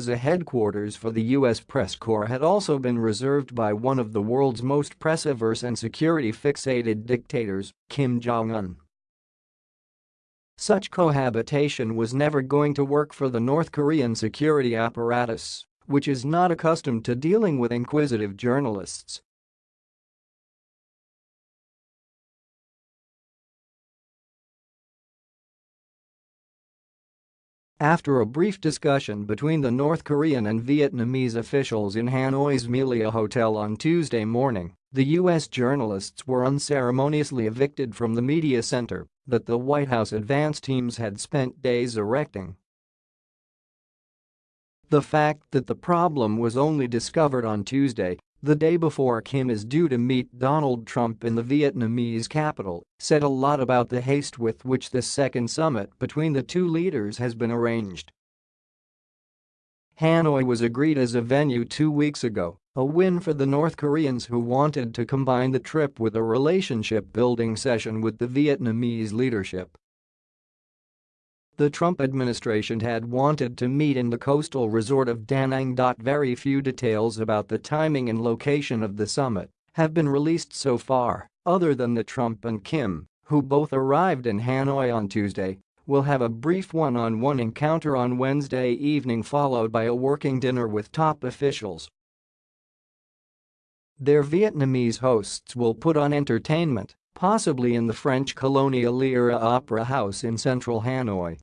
as a headquarters for the U.S. press corps had also been reserved by one of the world's most press-averse and security-fixated dictators, Kim Jong-un. Such cohabitation was never going to work for the North Korean security apparatus, which is not accustomed to dealing with inquisitive journalists After a brief discussion between the North Korean and Vietnamese officials in Hanoi's Melia Hotel on Tuesday morning, the U.S. journalists were unceremoniously evicted from the media center that the White House advance teams had spent days erecting. The fact that the problem was only discovered on Tuesday the day before Kim is due to meet Donald Trump in the Vietnamese capital, said a lot about the haste with which this second summit between the two leaders has been arranged. Hanoi was agreed as a venue two weeks ago, a win for the North Koreans who wanted to combine the trip with a relationship-building session with the Vietnamese leadership. The Trump administration had wanted to meet in the coastal resort of Da Nang. Very few details about the timing and location of the summit have been released so far, other than that Trump and Kim, who both arrived in Hanoi on Tuesday, will have a brief one-on-one -on -one encounter on Wednesday evening followed by a working dinner with top officials. Their Vietnamese hosts will put on entertainment, possibly in the French colonial-era opera house in central Hanoi.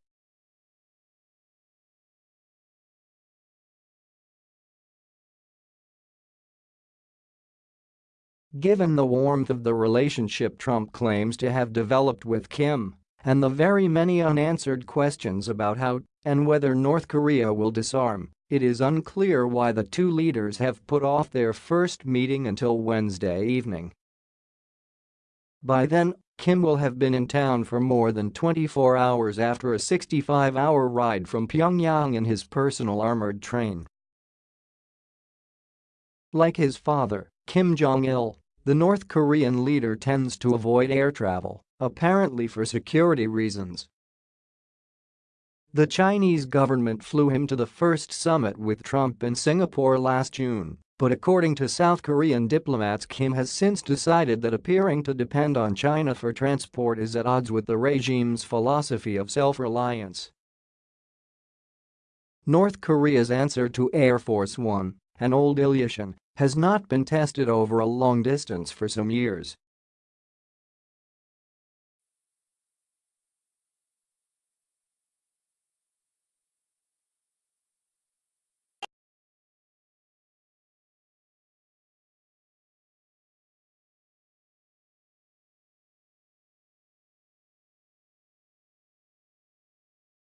Given the warmth of the relationship Trump claims to have developed with Kim and the very many unanswered questions about how and whether North Korea will disarm, it is unclear why the two leaders have put off their first meeting until Wednesday evening. By then, Kim will have been in town for more than 24 hours after a 65-hour ride from Pyongyang in his personal armored train. Like his father, Kim Jong-il, the North Korean leader tends to avoid air travel, apparently for security reasons. The Chinese government flew him to the first summit with Trump in Singapore last June, but according to South Korean diplomats Kim has since decided that appearing to depend on China for transport is at odds with the regime's philosophy of self-reliance. North Korea's answer to Air Force One, an old Ilyushin, has not been tested over a long distance for some years